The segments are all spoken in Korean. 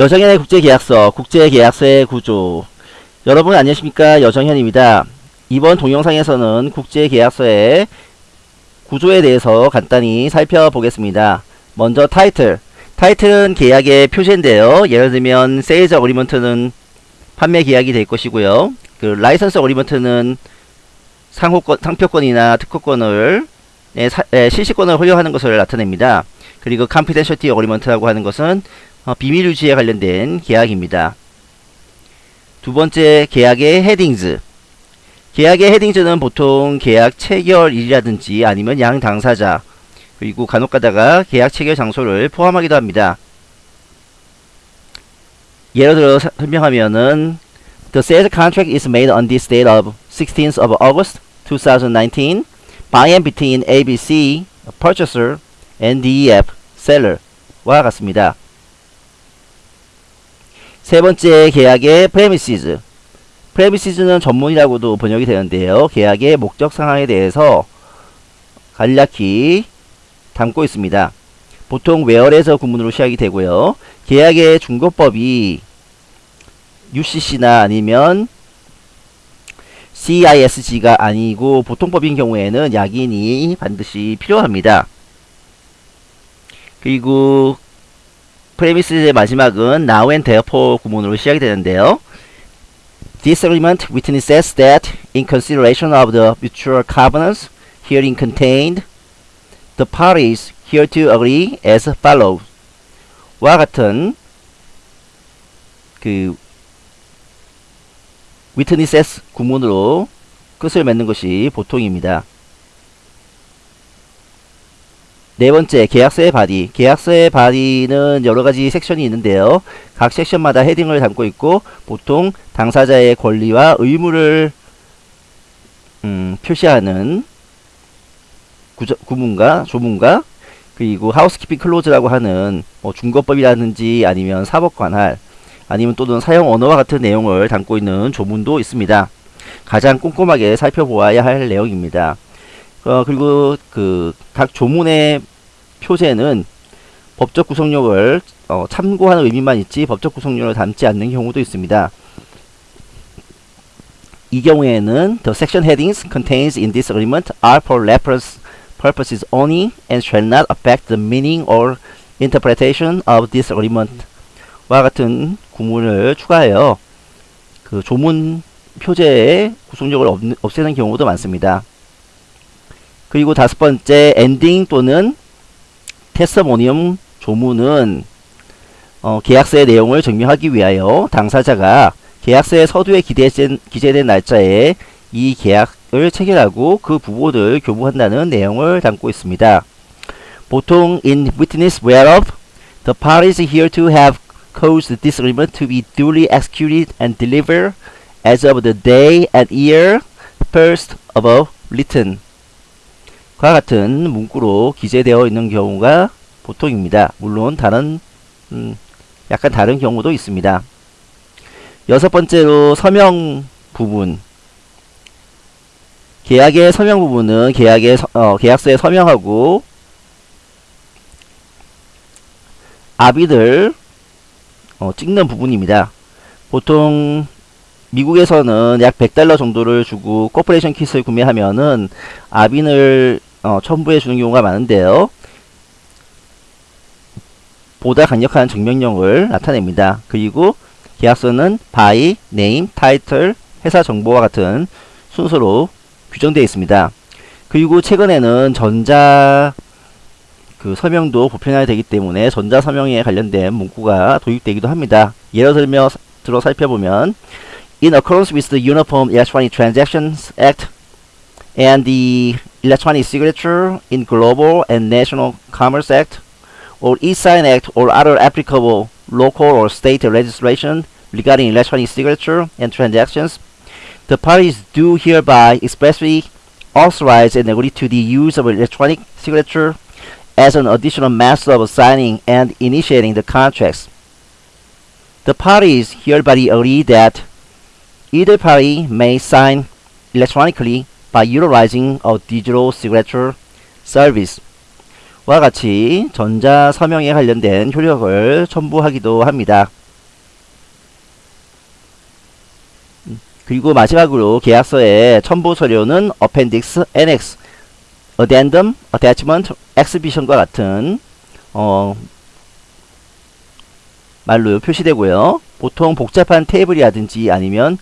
여정현의 국제계약서, 국제계약서의 구조. 여러분 안녕하십니까? 여정현입니다. 이번 동영상에서는 국제계약서의 구조에 대해서 간단히 살펴보겠습니다. 먼저 타이틀. 타이틀은 계약의 표시인데요. 예를 들면 Sales Agreement는 판매 계약이 될 것이고요. 그 License Agreement는 상호권, 상표권이나 특허권을 예, 사, 예, 실시권을 허용하는 것을 나타냅니다. 그리고 Confidentiality Agreement라고 하는 것은 어, 비밀 유지에 관련된 계약입니다. 두 번째 계약의 headings 계약의 headings는 보통 계약 체결일이라든지 아니면 양 당사자 그리고 간혹가다가 계약 체결 장소를 포함하기도 합니다. 예를 들어 사, 설명하면은 The sales contract is made on this date of 16th of August 2019 by and between ABC, purchaser, and DEF, seller와 같습니다. 세 번째 계약의 premises. premises는 전문이라고도 번역이 되는데요. 계약의 목적 상황에 대해서 간략히 담고 있습니다. 보통 where에서 구문으로 시작이 되고요. 계약의 중거법이 UCC나 아니면 CISG가 아니고 보통법인 경우에는 약인이 반드시 필요합니다. 그리고 프레미스의 마지막은 now and therefore 구문으로 시작이 되는데요. This agreement witnesses that in consideration of the mutual covenants herein contained, the parties hereto agree as follows. 와 같은 그 witnesses 구문으로 끝을 맺는 것이 보통입니다. 네 번째, 계약서의 body. 계약서의 body는 여러 가지 섹션이 있는데요. 각 섹션마다 heading을 담고 있고, 보통 당사자의 권리와 의무를 음, 표시하는 구저, 구문과 조문과 그리고 housekeeping clause라고 하는 뭐 준거법이라든지 아니면 사법 관할 아니면 또는 사용 언어와 같은 내용을 담고 있는 조문도 있습니다. 가장 꼼꼼하게 살펴보아야 할 내용입니다. 어, 그리고 그 각 조문의 표제는 법적 구성력을 어, 참고하는 의미만 있지 법적 구성력을 담지 않는 경우도 있습니다. 이 경우에는 the section headings contains in this agreement are for reference purposes only and shall not affect the meaning or interpretation of this agreement. 와 같은 구문을 추가하여 그 조문 표제의 구성력을 없, 없애는 경우도 많습니다. 그리고 다섯 번째 엔딩 또는 테스모니엄 조문은 어, 계약서의 내용을 증명하기 위하여 당사자가 계약서의 서두에 기재된, 기재된 날짜에 이 계약을 체결하고 그 부분을 교부한다는 내용을 담고 있습니다. 보통 in witness whereof the parties here to have caused this agreement to be duly executed and delivered as of the day and year first above written 과 같은 문구로 기재되어 있는 경우가 보통입니다. 물론 다른 음, 약간 다른 경우도 있습니다. 여섯 번째로 서명 부분 계약의 서명 부분은 계약의 어, 계약서에 서명하고 압인을 어, 찍는 부분입니다. 보통 미국에서는 약 100달러 정도를 주고 corporation kit을 구매하면은 압인을 어, 첨부해 주는 경우가 많은데요. 보다 강력한 증명력을 나타냅니다. 그리고 계약서는 by, name, title, 회사 정보와 같은 순서로 규정되어 있습니다. 그리고 최근에는 전자 그 서명도 보편화되기 때문에 전자 서명에 관련된 문구가 도입되기도 합니다. 예를 들며 들어 살펴보면 In accordance with the Uniform Electronic Transactions Act and the Electronic Signature in Global and National Commerce Act or E-Sign Act or other applicable local or state legislation regarding electronic signature and transactions, the parties do hereby expressly authorize and agree to the use of electronic signature as an additional method of signing and initiating the contracts. The parties hereby agree that either party may sign electronically by utilizing a digital signature service 와 같이 전자서명에 관련된 효력을 첨부하기도 합니다. 그리고 마지막으로 계약서의 첨부 서류는 appendix, annex, addendum, attachment, exhibition과 같은 어 말로 표시되고요. 보통 복잡한 테이블이라든지 아니면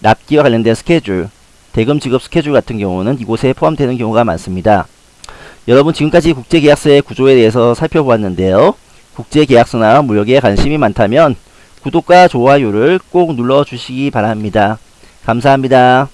납기와 관련된 스케줄 대금 지급 스케줄 같은 경우는 이곳에 포함되는 경우가 많습니다. 여러분 지금까지 국제계약서의 구조에 대해서 살펴보았는데요. 국제계약서나 무역에 관심이 많다면 구독과 좋아요를 꼭 눌러주시기 바랍니다. 감사합니다.